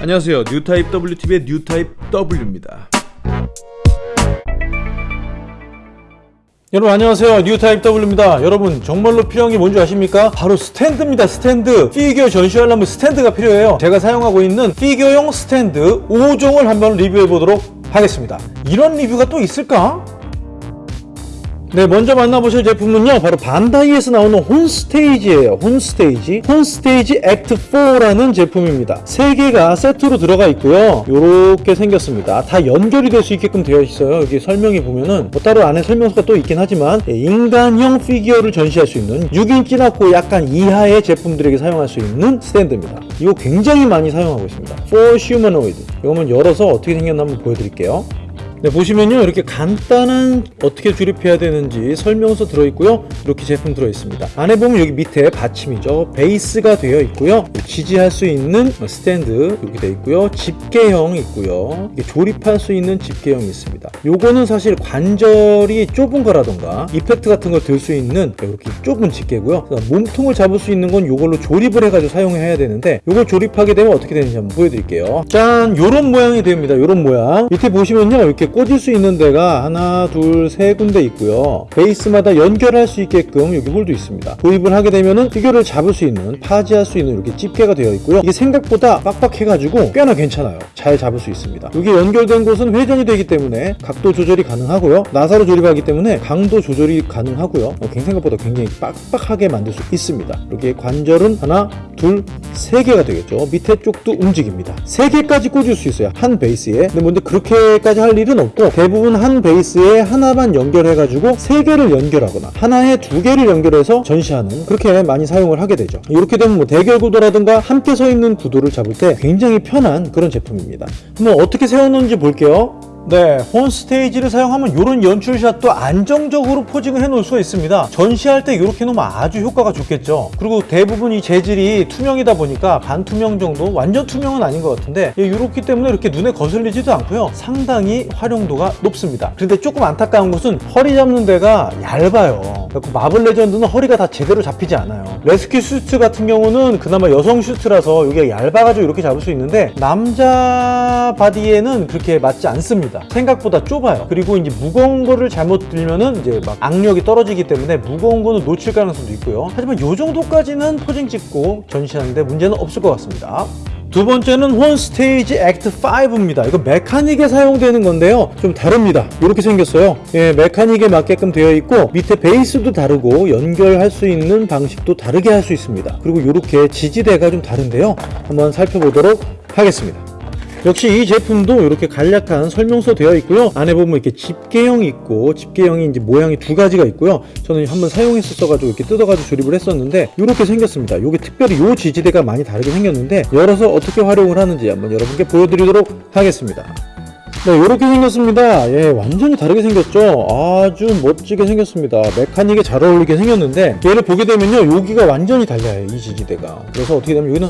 안녕하세요. 뉴타입 WTV의 뉴타입 W입니다. 여러분 안녕하세요. 뉴타입 W입니다. 여러분 정말로 필요한 게 뭔지 아십니까? 바로 스탠드입니다. 스탠드. 피규어 전시하려면 스탠드가 필요해요. 제가 사용하고 있는 피규어용 스탠드 5종을 한번 리뷰해 보도록 하겠습니다. 이런 리뷰가 또 있을까? 네 먼저 만나보실 제품은요 바로 반다이에서 나오는 혼스테이지예요. 혼스테이지. 혼스테이지 Act 4라는 제품입니다. 세 개가 세트로 들어가 있고요. 이렇게 생겼습니다. 다 연결이 될 수 있게끔 되어 있어요. 여기 설명이 보면은 뭐 따로 안에 설명서가 또 있긴 하지만 예, 인간형 피규어를 전시할 수 있는 6인치나 약간 이하의 제품들에게 사용할 수 있는 스탠드입니다. 이거 굉장히 많이 사용하고 있습니다. For Humanoid. 이거는 열어서 어떻게 생겼나 한번 보여드릴게요 네, 보시면요 이렇게 간단한 어떻게 조립해야 되는지 설명서 들어있고요. 이렇게 제품 들어있습니다. 안에 보면 여기 밑에 받침이죠. 베이스가 되어 있고요. 지지할 수 있는 스탠드 이렇게 되어 있고요. 집게형 있고요. 조립할 수 있는 집게형이 있습니다. 요거는 사실 관절이 좁은 거라던가 이펙트 같은 걸 들 수 있는 이렇게 좁은 집게고요. 몸통을 잡을 수 있는 건 요걸로 조립을 해가지고 사용해야 되는데 요걸 조립하게 되면 어떻게 되는지 한번 보여드릴게요. 짠! 요런 모양이 됩니다. 요런 모양. 밑에 보시면요 이렇게 꽂을 수 있는 데가 하나 둘 세 군데 있고요. 베이스마다 연결할 수 있게끔 여기 홀도 있습니다. 도입을 하게 되면은 피규어를 잡을 수 있는 파지할 수 있는 이렇게 집게가 되어 있고요. 이게 생각보다 빡빡해 가지고 꽤나 괜찮아요. 잘 잡을 수 있습니다. 여기 연결된 곳은 회전이 되기 때문에 각도 조절이 가능하고요. 나사로 조립하기 때문에 강도 조절이 가능하고요. 어, 생각보다 굉장히 빡빡하게 만들 수 있습니다. 여기에 관절은 하나 둘 세 개가 되겠죠. 밑에 쪽도 움직입니다. 세 개까지 꽂을 수 있어요. 한 베이스에. 근데 뭔데 그렇게까지 할 일은 없고 대부분 한 베이스에 하나만 연결해 가지고 세 개를 연결하거나 하나에 두 개를 연결해서 전시하는 그렇게 많이 사용을 하게 되죠. 이렇게 되면 뭐 대결 구도라든가 함께 서 있는 구도를 잡을 때 굉장히 편한 그런 제품입니다. 한번 어떻게 세워놓는지 볼게요 네, 혼 스테이지를 사용하면 이런 연출샷도 안정적으로 posing을 해놓을 수가 있습니다. 전시할 때 이렇게 놓으면 아주 효과가 좋겠죠. 그리고 대부분 이 재질이 투명이다 보니까 반투명 정도, 완전 투명은 아닌 것 같은데 이렇기 때문에 이렇게 눈에 거슬리지도 않고요. 상당히 활용도가 높습니다. 그런데 조금 안타까운 것은 허리 잡는 데가 얇아요. 마블 레전드는 허리가 다 제대로 잡히지 않아요. Rescue Suit 같은 경우는 그나마 여성 슈트라서 이게 얇아가지고 이렇게 잡을 수 있는데 남자 바디에는 그렇게 맞지 않습니다. 생각보다 좁아요 그리고 이제 무거운 거를 잘못 들면은 이제 막 악력이 떨어지기 때문에 무거운 거는 놓칠 가능성도 있고요 하지만 이 정도까지는 posing 찍고 전시하는데 문제는 없을 것 같습니다 두 번째는 혼 스테이지 액트 5입니다. 이거 메카닉에 사용되는 건데요. 좀 다릅니다. 이렇게 생겼어요. 예, 메카닉에 맞게끔 되어 있고 밑에 베이스도 다르고 연결할 수 있는 방식도 다르게 할 수 있습니다. 그리고 이렇게 지지대가 좀 다른데요. 한번 살펴보도록 하겠습니다 역시 이 제품도 이렇게 간략한 설명서 되어 있고요. 안에 보면 이렇게 집게형이 있고 집게형이 이제 모양이 두 가지가 있고요. 저는 한번 사용했었어 가지고 이렇게 뜯어 가지고 조립을 했었는데 이렇게 생겼습니다. 이게 특별히 이 지지대가 많이 다르게 생겼는데 열어서 어떻게 활용을 하는지 한번 여러분께 보여드리도록 하겠습니다. 네 이렇게 생겼습니다. 예 완전히 다르게 생겼죠? 아주 멋지게 생겼습니다. 메카닉에 잘 어울리게 생겼는데 얘를 보게 되면요 여기가 완전히 달라요 이 지지대가. 그래서 어떻게 되면 여기는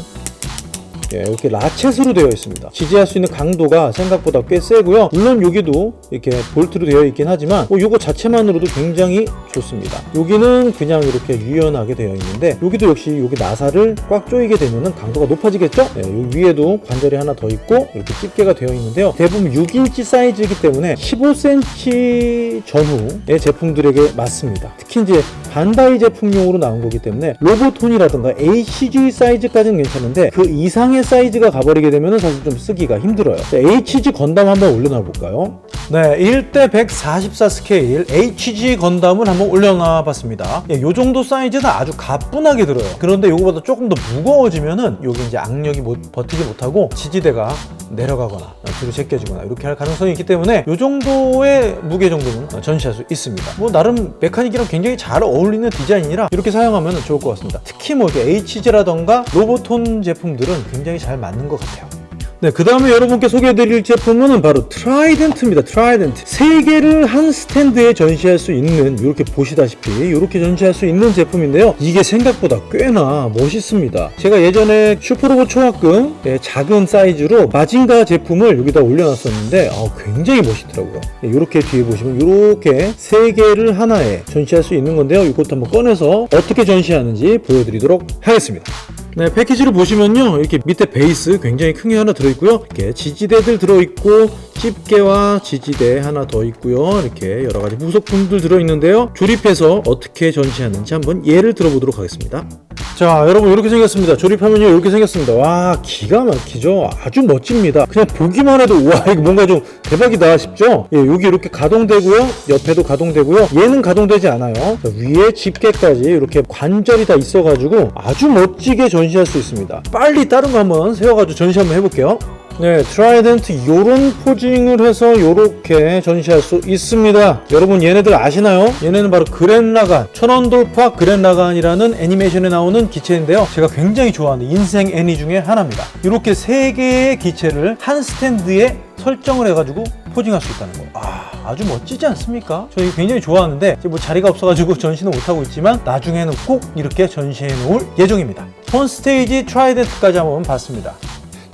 예, 이렇게 라쳇으로 되어 있습니다. 지지할 수 있는 강도가 생각보다 꽤 세고요. 물론 여기도 이렇게 볼트로 되어 있긴 하지만 뭐 이거 자체만으로도 굉장히 좋습니다. 여기는 그냥 이렇게 유연하게 되어 있는데 여기도 역시 여기 나사를 꽉 조이게 되면 강도가 높아지겠죠? 네, 위에도 관절이 하나 더 있고 이렇게 집게가 되어 있는데요. 대부분 6인치 사이즈이기 때문에 15cm 전후의 제품들에게 맞습니다. 특히 이제 반다이 제품용으로 나온 거기 때문에 로보혼이라든가 HG 사이즈까지는 괜찮은데 그 이상의 사이즈가 가버리게 되면 사실 좀 쓰기가 힘들어요 HG 건담 한번 올려놔 볼까요? 네 1대 144 스케일 HG 건담을 한번 올려놔 봤습니다. 예, 요 정도 사이즈는 아주 가뿐하게 들어요. 그런데 이거보다 조금 더 무거워지면은 여기 이제 악력이 못, 버티지 못하고 지지대가 내려가거나 뒤로 제껴지거나 이렇게 할 가능성이 있기 때문에 이 정도의 무게 정도는 전시할 수 있습니다. 뭐 나름 mechanic이랑 굉장히 잘 어울리는 디자인이라 이렇게 사용하면 좋을 것 같습니다. 특히 뭐 HG라던가 로보혼 제품들은 굉장히 잘 맞는 것 같아요 네, 그 다음에 여러분께 소개해드릴 제품은 바로 Trident입니다. Trident. 세 개를 한 스탠드에 전시할 수 있는 이렇게 보시다시피 이렇게 전시할 수 있는 제품인데요. 이게 생각보다 꽤나 멋있습니다. 제가 예전에 슈퍼로봇 초합금 작은 사이즈로 마징가 제품을 여기다 올려놨었는데 어, 굉장히 멋있더라고요. 이렇게 뒤에 보시면 이렇게 세 개를 하나에 전시할 수 있는 건데요. 이것도 한번 꺼내서 어떻게 전시하는지 보여드리도록 하겠습니다. 네, 패키지를 보시면요. 이렇게 밑에 베이스 굉장히 큰 게 하나 들어있고요. 이렇게 지지대들 들어있고, 집게와 지지대 하나 더 있고요. 이렇게 여러 가지 부속품들 들어있는데요. 조립해서 어떻게 전시하는지 한번 예를 들어보도록 하겠습니다. 자, 여러분 이렇게 생겼습니다. 조립하면요. 이렇게 생겼습니다. 와, 기가 막히죠? 아주 멋집니다. 그냥 보기만 해도 와, 이거 뭔가 좀 대박이다 싶죠? 예, 여기 이렇게 가동되고요. 옆에도 가동되고요. 얘는 가동되지 않아요. 자, 위에 집게까지 이렇게 관절이 다 있어가지고 아주 멋지게 전시할 수 있습니다. 빨리 다른 거 한번 세워가지고 전시 한번 해볼게요. 네, Trident 요런 posing을 해서 요렇게 전시할 수 있습니다. 여러분 얘네들 아시나요? 얘네는 바로 그렌라간, 천원돌파 그렌라간이라는 애니메이션에 나오는 기체인데요. 제가 굉장히 좋아하는 인생 애니 중에 하나입니다. 이렇게 세 개의 기체를 한 스탠드에 설정을 해가지고 posing할 수 있다는 거. 아, 아주 멋지지 않습니까? 저 이거 굉장히 좋아하는데 뭐 자리가 없어가지고 전시는 못하고 있지만 나중에는 꼭 이렇게 전시해 놓을 예정입니다. 혼 스테이지 Trident까지 한번 봤습니다.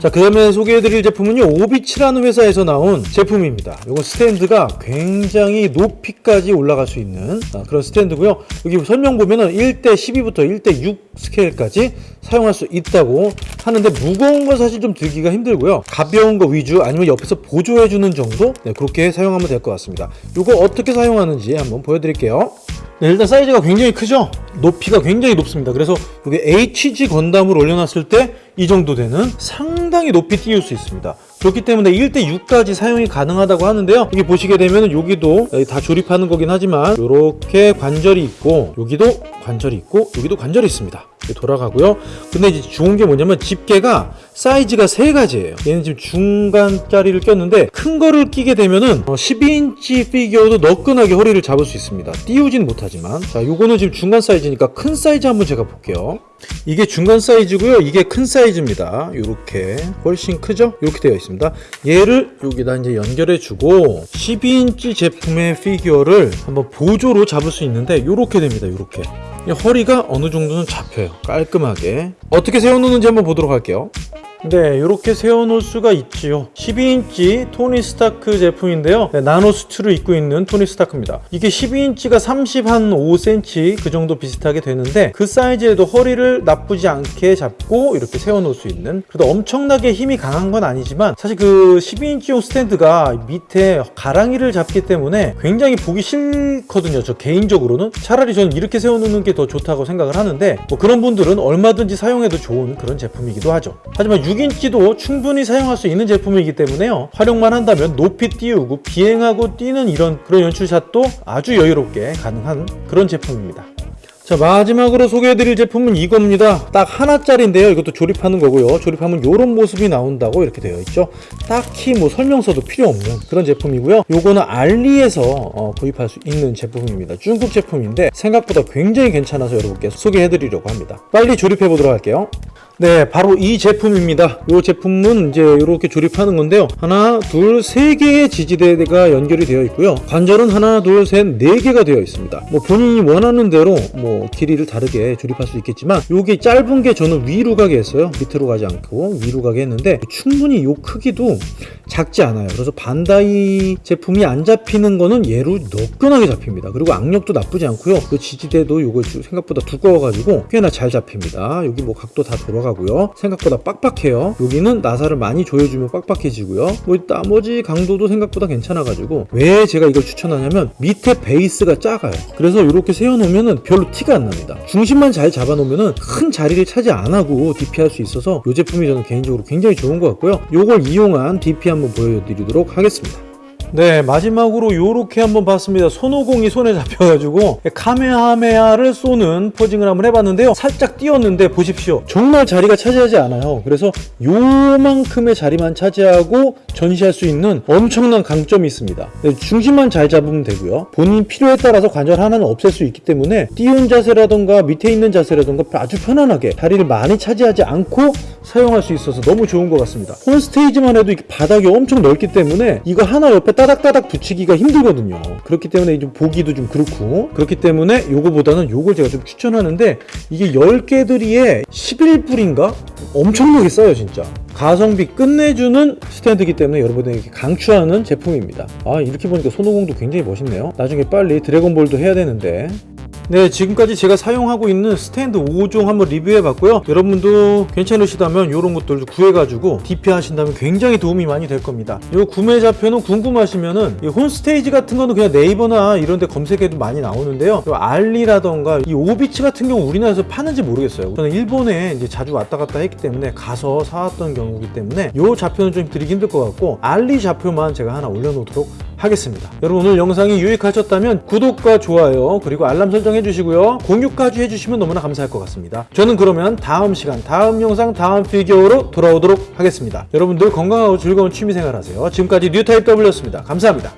자, 그 다음에 소개해드릴 제품은요, 오비치라는 회사에서 나온 제품입니다. 이건 스탠드가 굉장히 높이까지 올라갈 수 있는 아, 그런 스탠드고요. 여기 설명 보면은 1대 12부터 1대 6 스케일까지 사용할 수 있다고 하는데 무거운 건 사실 좀 들기가 힘들고요. 가벼운 거 위주 아니면 옆에서 보조해주는 정도? 네, 그렇게 사용하면 될 것 같습니다. 이거 어떻게 사용하는지 한번 보여드릴게요. 네, 일단 사이즈가 굉장히 크죠? 높이가 굉장히 높습니다. 그래서 이게 HG 건담을 올려놨을 때 이 정도 되는 상당히 높이 띄울 수 있습니다. 그렇기 때문에 1대 6까지 사용이 가능하다고 하는데요. 여기 보시게 되면 여기도 다 조립하는 거긴 하지만 이렇게 관절이 있고 여기도 관절이 있고 여기도 관절이 있습니다. 돌아가고요. 근데 이제 좋은 게 뭐냐면 집게가 사이즈가 세 가지예요. 얘는 지금 중간짜리를 꼈는데 큰 거를 끼게 되면은 12인치 피규어도 너끈하게 허리를 잡을 수 있습니다. 띄우진 못하지만 자 요거는 지금 중간 사이즈니까 큰 사이즈 한번 제가 볼게요. 이게 중간 사이즈고요. 이게 큰 사이즈입니다. 이렇게 훨씬 크죠? 이렇게 되어 있습니다. 얘를 여기다 이제 연결해 주고 12인치 제품의 피규어를 한번 보조로 잡을 수 있는데 이렇게 됩니다. 이렇게 허리가 어느 정도는 잡혀요. 깔끔하게 어떻게 세워놓는지 한번 보도록 할게요. 네, 이렇게 세워놓을 수가 있지요. 12인치 토니 스타크 제품인데요. 네, 나노 수트를 입고 있는 토니 스타크입니다. 이게 12인치가 30 한 5cm 그 정도 비슷하게 되는데 그 사이즈에도 허리를 나쁘지 않게 잡고 이렇게 세워놓을 수 있는 그래도 엄청나게 힘이 강한 건 아니지만 사실 그 12인치용 스탠드가 밑에 가랑이를 잡기 때문에 굉장히 보기 싫거든요. 저 개인적으로는 차라리 저는 이렇게 세워놓는 게 더 좋다고 생각을 하는데 뭐 그런 분들은 얼마든지 사용해도 좋은 그런 제품이기도 하죠. 하지만 6인치도 충분히 사용할 수 있는 제품이기 때문에요. 활용만 한다면 높이 띄우고 비행하고 뛰는 이런 그런 연출샷도 아주 여유롭게 가능한 그런 제품입니다. 자 마지막으로 소개해드릴 제품은 이겁니다. 딱 하나짜리인데요. 이것도 조립하는 거고요. 조립하면 이런 모습이 나온다고 이렇게 되어 있죠. 딱히 뭐 설명서도 필요 없는 그런 제품이고요. 요거는 알리에서 어, 구입할 수 있는 제품입니다. 중국 제품인데 생각보다 굉장히 괜찮아서 여러분께 소개해드리려고 합니다. 빨리 조립해 보도록 할게요 네, 바로 이 제품입니다. 이 제품은 이제 이렇게 조립하는 건데요. 하나, 둘, 세 개의 지지대가 연결이 되어 있고요. 관절은 하나, 둘, 셋, 네 개가 되어 있습니다. 뭐 본인이 원하는 대로 뭐 길이를 다르게 조립할 수 있겠지만 이게 짧은 게 저는 위로 가게 했어요. 밑으로 가지 않고 위로 가게 했는데 충분히 이 크기도 작지 않아요. 그래서 반다이 제품이 안 잡히는 거는 얘로 너끈하게 잡힙니다. 그리고 악력도 나쁘지 않고요. 그 지지대도 이거 생각보다 두꺼워 가지고 꽤나 잘 잡힙니다. 여기 뭐 각도 다 돌아 가고요. 생각보다 빡빡해요. 여기는 나사를 많이 조여주면 빡빡해지고요. 뭐 나머지 강도도 생각보다 괜찮아가지고 왜 제가 이걸 추천하냐면 밑에 베이스가 작아요. 그래서 이렇게 세워놓으면 별로 티가 안 납니다. 중심만 잘 잡아놓으면 큰 자리를 차지 안 하고 DP 할 수 있어서 이 제품이 저는 개인적으로 굉장히 좋은 것 같고요. 이걸 이용한 DP 한번 보여드리도록 하겠습니다 네 마지막으로 요렇게 한번 봤습니다. 손오공이 손에 잡혀가지고 카메하메하를 쏘는 포징을 한번 해봤는데요. 살짝 띄었는데 보십시오. 정말 자리가 차지하지 않아요. 그래서 요만큼의 자리만 차지하고 전시할 수 있는 엄청난 강점이 있습니다. 네, 중심만 잘 잡으면 되고요. 본인 필요에 따라서 관절 하나는 없앨 수 있기 때문에 띄운 자세라던가 밑에 있는 자세라던가 아주 편안하게 자리를 많이 차지하지 않고 사용할 수 있어서 너무 좋은 것 같습니다. 홈스테이지만 해도 바닥이 엄청 넓기 때문에 이거 하나 옆에 따닥따닥 붙이기가 힘들거든요. 그렇기 때문에 좀 보기도 좀 그렇고. 그렇기 때문에 요거보다는 요걸 제가 좀 추천하는데 이게 10개들이에 11불인가? 엄청나게 싸요 진짜. 가성비 끝내주는 스탠드이기 때문에 여러분들에게 강추하는 제품입니다. 아 이렇게 보니까 손오공도 굉장히 멋있네요. 나중에 빨리 드래곤볼도 해야 되는데 네, 지금까지 제가 사용하고 있는 스탠드 5종 한번 리뷰해 봤고요. 여러분도 괜찮으시다면 이런 것들도 구해가지고 DP 하신다면 굉장히 도움이 많이 될 겁니다. 이 구매 좌표는 궁금하시면은 이 홈스테이지 같은 거는 그냥 네이버나 이런 데 검색해도 많이 나오는데요. 이 알리라던가 이 오비츠 같은 경우 우리나라에서 파는지 모르겠어요. 저는 일본에 이제 자주 왔다 갔다 했기 때문에 가서 사왔던 경우이기 때문에 이 좌표는 좀 드리기 힘들 것 같고 알리 좌표만 제가 하나 올려놓도록 하겠습니다. 여러분 오늘 영상이 유익하셨다면 구독과 좋아요 그리고 알람 설정 해주시고요. 공유까지 해주시면 너무나 감사할 것 같습니다. 저는 그러면 다음 시간 다음 영상 다음 피규어로 돌아오도록 하겠습니다. 여러분들 건강하고 즐거운 취미생활 하세요. 지금까지 뉴타입 W였습니다. 감사합니다.